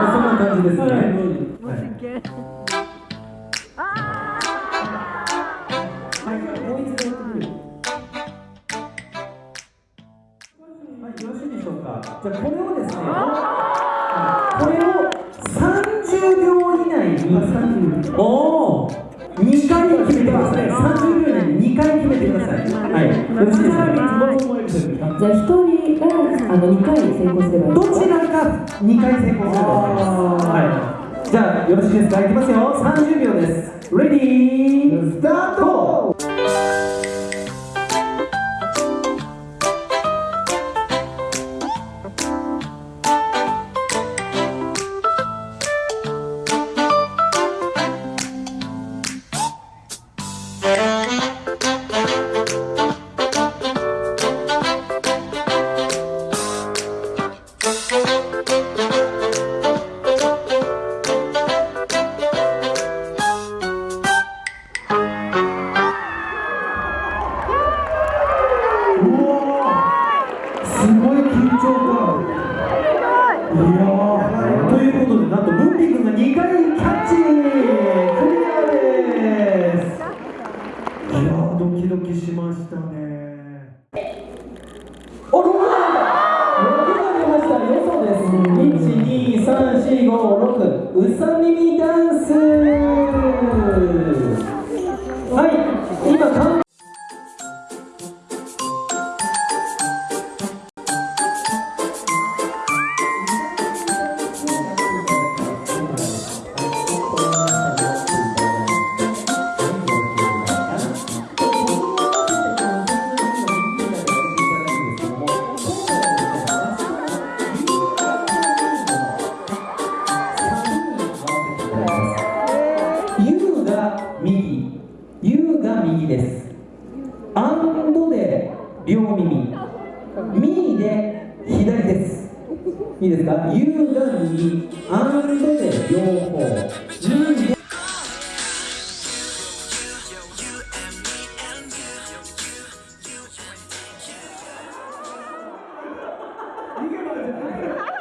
そんな感じですね。はいはい、もう一度やってみる。はい、よろしいでしょうか。じゃあこれをですね、これを30秒以内に、おお、2回決めてください。30秒以内に2回決めてください。はい、よろしいですか。じゃあ一人があの二回成功すればいい。どちらか2回成功すれば OK です。はい。じゃあよろしいですか？いきますよ。30秒です。レディということでなんとムンピ君が2回キャッチクリアです。いやドキドキしましたね。お6番6番出ました。よそです。1 2 3 4 5 6うさ耳ダンス。が右、ユが右です。アンドで両耳、ミーで左です。いいですかユが右、アンドで両方、ミで逃げ場じゃない